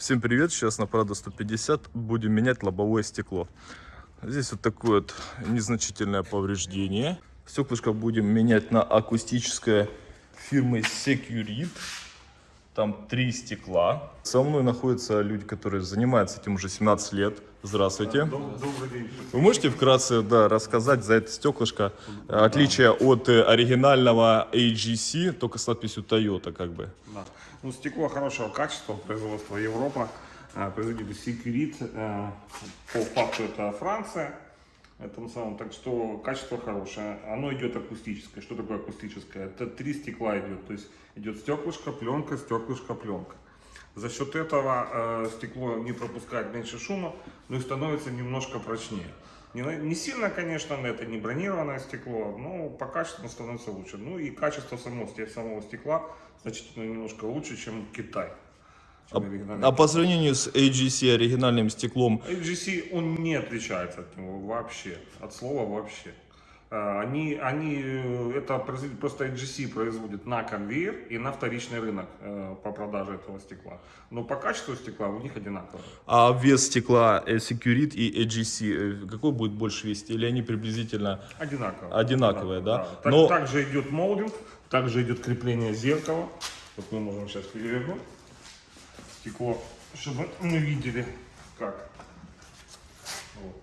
Всем привет! Сейчас на Прада 150 будем менять лобовое стекло. Здесь вот такое вот незначительное повреждение. Стеклышко будем менять на акустическое фирмы Securit. Там три стекла. Со мной находятся люди, которые занимаются этим уже 17 лет. Здравствуйте. Добрый день. Вы можете вкратце да, рассказать за это стеклышко отличие от э, оригинального AGC, только с надписью Toyota как бы? Да. Ну, стекло хорошего качества, производства Европа, э, производитель Secret, э, по факту это Франция, этом самом, так что качество хорошее, оно идет акустическое. Что такое акустическое? Это три стекла идет, то есть идет стеклышко, пленка, стеклышко, пленка. За счет этого э, стекло не пропускает меньше шума, но и становится немножко прочнее. Не, не сильно, конечно, это не бронированное стекло, но по качеству становится лучше. Ну и качество самого, самого стекла значительно немножко лучше, чем Китай. Чем оригинальный А по сравнению с AGC оригинальным стеклом, AGC, он не отличается от него вообще, от слова вообще. А, Они, они, э, это просто AGC производит на конвейер и на вторичный рынок э, по продаже этого стекла. Но по качеству стекла у них одинаково. а вес стекла э, Securit и AGC, какой будет больше весить? Или они приблизительно Одинаково. Одинаковые, да? Так- Но- Также идет молдинг, также идет крепление зеркала. Вот мы можем сейчас перевернуть стекло, чтобы мы видели, как. Вот.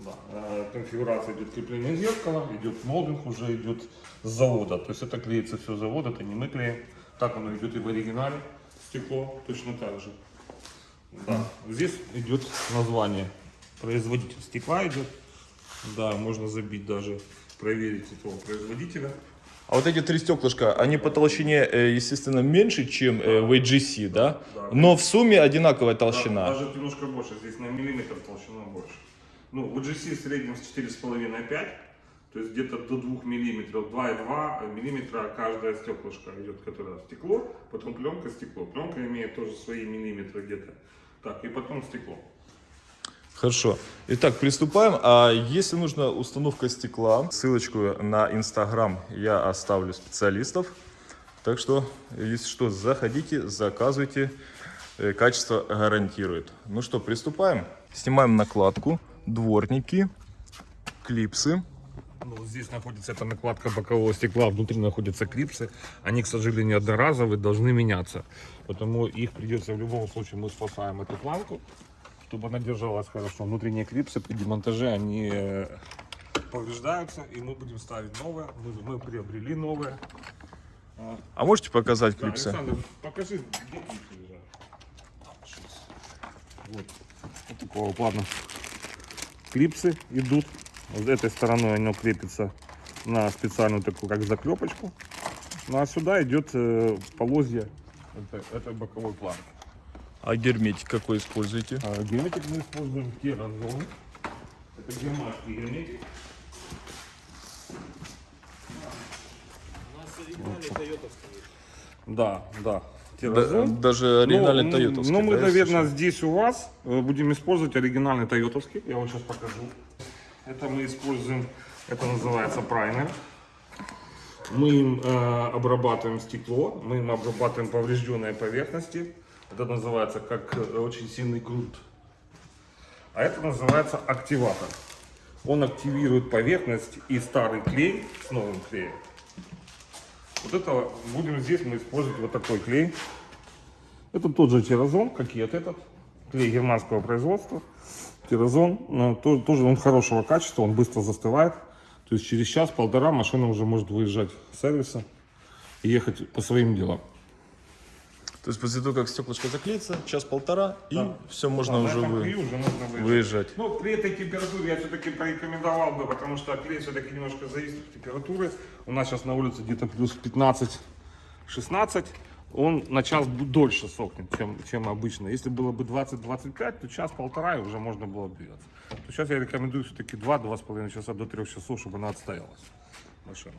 Да. э, Конфигурация идет крепление зеркала, идет молдинг, уже идет с завода. То есть это клеится все с завода, это не мы клеим. Так оно идет и в оригинале стекло, точно так же. Да. Здесь идет название. Производитель стекла идет. Да, можно забить даже, проверить этого производителя. А вот эти три стеклышка, они по толщине, э, естественно, меньше, чем э, в AGC, да? Да. Но в сумме одинаковая Да, толщина. даже немножко больше, здесь на миллиметр толщина больше. Ну, в GC в среднем с 4,5-5, то есть где-то до 2 миллиметров, 2,2 миллиметра каждое стеклышко идет, которое стекло, потом пленка, стекло. Пленка имеет тоже свои миллиметры где-то. Так, и потом стекло. Хорошо. Итак, приступаем. А если нужна установка стекла, ссылочку на Инстаграм я оставлю специалистов. Так что, если что, заходите, заказывайте. Э, Качество гарантирует. Ну что, приступаем. Снимаем накладку, дворники, клипсы. Ну, здесь находится эта накладка бокового стекла, внутри находятся клипсы. Они, к сожалению, одноразовые, должны меняться. Потому их придется в любом случае, мы спасаем эту планку, чтобы она держалась хорошо. Внутренние клипсы при демонтаже, они э, повреждаются, и мы будем ставить новые. Мы, мы приобрели новые. А, можете показать да, клипсы? Александр, покажи, где клипсы лежат. Сейчас. Вот, вот такого плана. Клипсы идут. Вот этой стороной оно крепится на специальную такую, как заклепочку. Ну а сюда идет э, полозья это, это боковой план. А герметик какой используете? А герметик мы используем керазон. Это германский герметик. Да, да. Да- Керазон. даже оригинальный ну, Тойотовский. Ну, мы, да, наверное, если здесь у вас э, будем использовать оригинальный тойотовский. Я вам сейчас покажу. Это мы используем, это называется праймер. Мы им э, обрабатываем стекло, мы им обрабатываем поврежденные поверхности. Это называется как э, очень сильный грунт. А это называется активатор. Он активирует поверхность и старый клей с новым клеем. Вот это будем здесь мы использовать вот такой клей. Это тот же тирозон, как и вот этот. Клей германского производства. Тирозон. тоже он хорошего качества, он быстро застывает. То есть через час-полтора машина уже может выезжать с сервиса и ехать по своим делам. То есть после того, как стеклышко заклеится, час-полтора, и Да. все, можно Да, уже вы- уже нужно выезжать. выезжать. Ну, при этой температуре я все-таки порекомендовал бы, потому что клей все-таки немножко зависит от температуры. У нас сейчас на улице где-то плюс 15-16. Он на час дольше сохнет, чем, чем обычно. Если было бы 20-25, то час-полтора и уже можно было бы двигаться. То сейчас я рекомендую все-таки 2-2,5 часа до 3 часов, чтобы она отстоялась. Машина.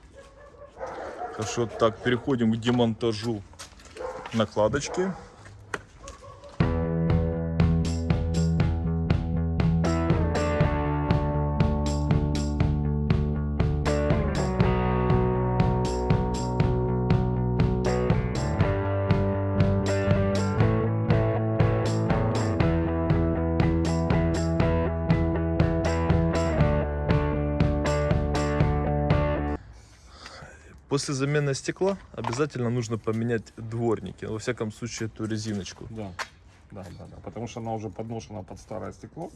Хорошо, так, переходим к демонтажу накладочки. После замены стекла обязательно нужно поменять дворники. Во всяком случае, эту резиночку. Да, да, да, да. Потому что она уже подношена под старое стекло,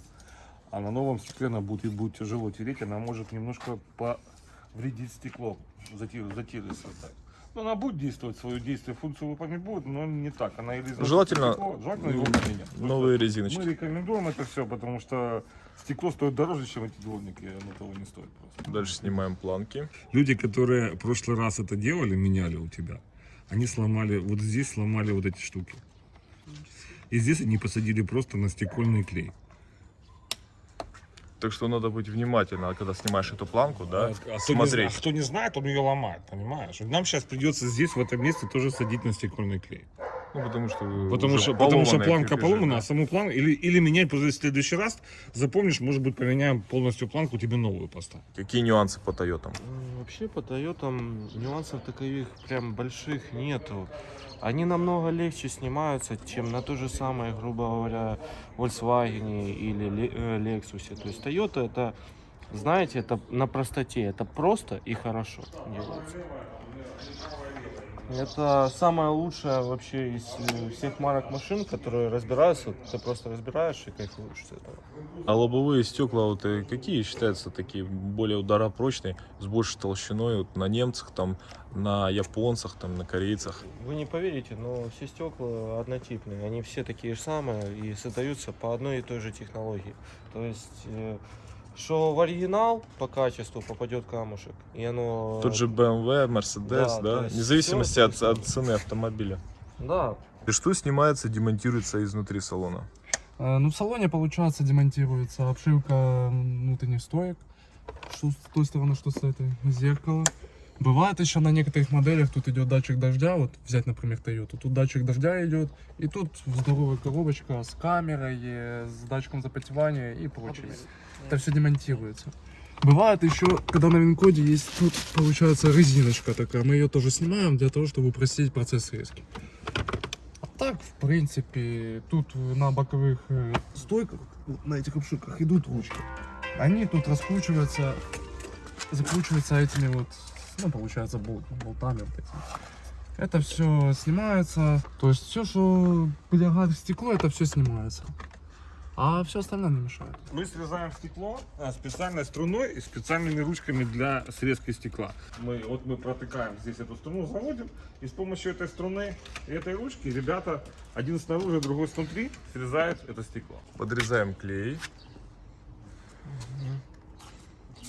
а на новом стекле она будет, будет тяжело тереть, она может немножко повредить стекло, затир- затиривать так. Она будет действовать, свое действие, функцию выполнять будет, но не так. Она или Желательно, стекло, желательно его поменять. Новые Мы резиночки. рекомендуем это все, потому что стекло стоит дороже, чем эти дворники, оно того не стоит просто. Дальше снимаем планки. Люди, которые в прошлый раз это делали, меняли у тебя, они сломали, вот здесь сломали вот эти штуки. И здесь они посадили просто на стекольный клей. Так что надо быть внимательно, когда снимаешь эту планку, да, А кто, не, смотреть. зна- кто не знает, он ее ломает, понимаешь? Нам сейчас придется здесь, в этом месте, тоже садить на стекольный клей. Ну, потому что, Потому что, потому что планка поломана, да. а саму планку, или, или менять после в следующий раз, запомнишь, может быть, поменяем полностью планку, тебе новую поставим. Какие нюансы по Тойотам? М, Вообще по Тойотам нюансов таковых прям больших нету. Они намного легче снимаются, чем на то же самое, грубо говоря, Volkswagen или э, Lexus. То есть Toyota это, знаете, это на простоте, это просто и хорошо делается. Это самое лучшее вообще из э, всех марок машин, которые разбираются. Ты просто разбираешь и кайфуешь с этого. А лобовые стекла вот э, какие считаются такие более ударопрочные, с большей толщиной вот на немцах, там, на японцах, там, на корейцах? Вы не поверите, но все стекла однотипные. Они все такие же самые и создаются по одной и той же технологии. То есть, э, что в оригинал по качеству попадет камушек, и оно... Тот же BMW, Mercedes, Да, да, вне зависимости от, от цены автомобиля. Да, И что снимается, демонтируется изнутри салона? Э, Ну, в салоне, получается, демонтируется обшивка внутренних стоек. Что с той стороны, что с этой. Зеркало. Бывает еще на некоторых моделях, тут идет датчик дождя, вот взять, например, Toyota, тут датчик дождя идет, и тут здоровая коробочка с камерой, с датчиком запотевания и прочими. Это все демонтируется. Бывает еще, когда на винкоде есть тут, получается, резиночка такая, мы ее тоже снимаем для того, чтобы упростить процесс резки. А так, в принципе, тут на боковых э, стойках, на этих обшивках идут ручки. Они тут раскручиваются, закручиваются этими вот, ну, получается, болт, болтами вот этими. Это все снимается, то есть все, что прилегает в стекло, это все снимается. А все остальное не мешает. Мы срезаем стекло а, специальной струной и специальными ручками для срезки стекла. Мы, вот мы протыкаем здесь эту струну, заводим, и с помощью этой струны и этой ручки ребята, один снаружи, другой снутри, срезают это стекло. Подрезаем клей.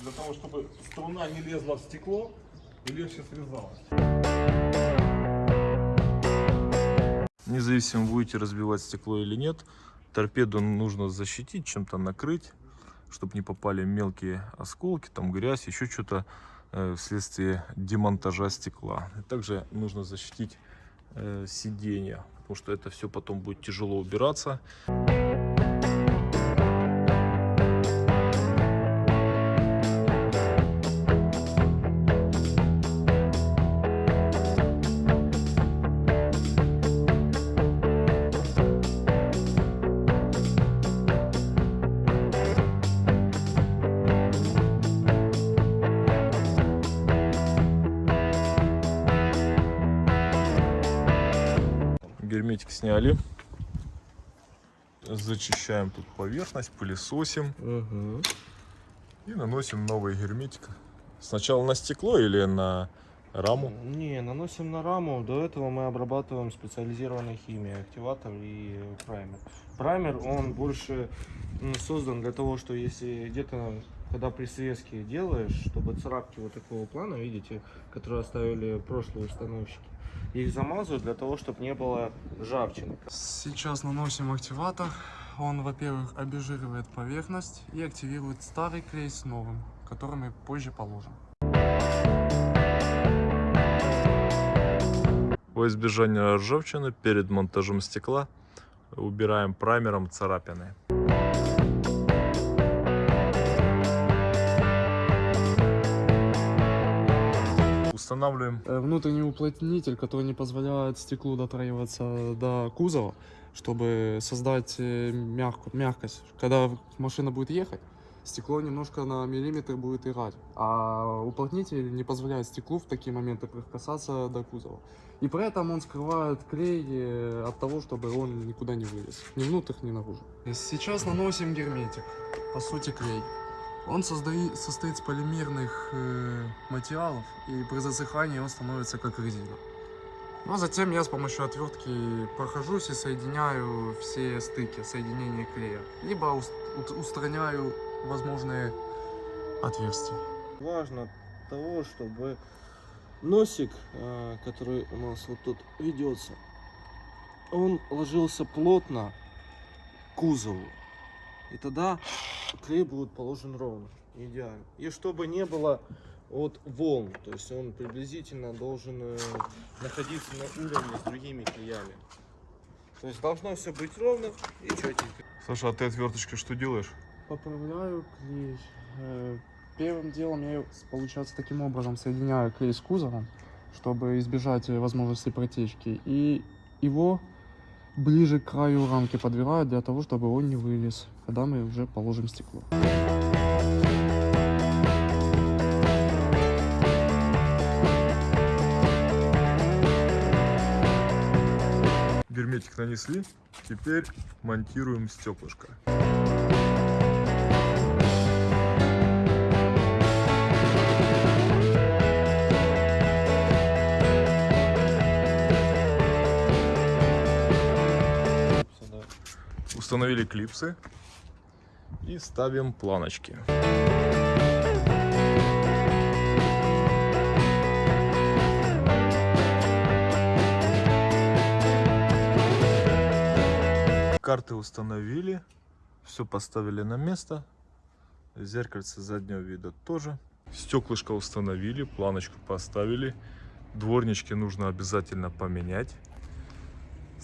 Для того, чтобы струна не лезла в стекло легче срезалась. Независимо, будете разбивать стекло или нет, торпеду нужно защитить, чем-то накрыть, чтобы не попали мелкие осколки, там грязь, еще что-то э, вследствие демонтажа стекла. Также нужно защитить э, сиденье, потому что это все потом будет тяжело убираться. Герметик сняли. Зачищаем тут поверхность, пылесосим и наносим новый герметик. Сначала на стекло или на раму? не, наносим на раму. До этого мы обрабатываем специализированной химией, активатор и праймер. Праймер, он больше создан для того, что если где-то, когда при срезке делаешь, чтобы царапки вот такого плана, видите, которые оставили прошлые установщики, их замазывают для того, чтобы не было ржавчины. Сейчас наносим активатор. Он, во-первых, обезжиривает поверхность и активирует старый клей с новым, который мы позже положим. Во избежание ржавчины перед монтажом стекла убираем праймером царапины. Устанавливаем Э, Внутренний уплотнитель, который не позволяет стеклу дотраиваться до кузова, чтобы создать э, мягкую, мягкость. Когда машина будет ехать, стекло немножко на миллиметр будет играть. А уплотнитель не позволяет стеклу в такие моменты прикасаться до кузова. И при этом он скрывает клей э, от того, чтобы он никуда не вылез. Ни внутрь, ни наружу. Сейчас наносим герметик. По сути клей. Он состоит из полимерных э, материалов, и при засыхании он становится как резина. Ну а затем я с помощью отвертки прохожусь и соединяю все стыки, соединения клея. Либо ус- ут- устраняю возможные отверстия. Важно того, чтобы носик, э, который у нас вот тут ведется, он ложился плотно к кузову. И тогда клей будет положен ровно, идеально. И чтобы не было от волн, то есть он приблизительно должен э, находиться на уровне с другими клеями. То есть должно все быть ровно и четенько. Саша, а ты отверточкой что делаешь? Поправляю клей. Э, Первым делом я, получается, таким образом соединяю клей с кузовом, чтобы избежать э, возможности протечки. И его ближе к краю рамки подбираю для того, чтобы он не вылез, когда мы уже положим стекло. Герметик нанесли, теперь монтируем стеклышко. Установили клипсы и ставим планочки. Карты установили, все поставили на место. Зеркальце заднего вида тоже. Стеклышко установили, планочку поставили. Дворнички нужно обязательно поменять.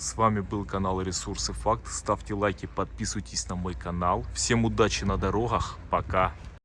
С вами был канал Ресурсы Факт. Ставьте лайки, подписывайтесь на мой канал. Всем удачи на дорогах. Пока.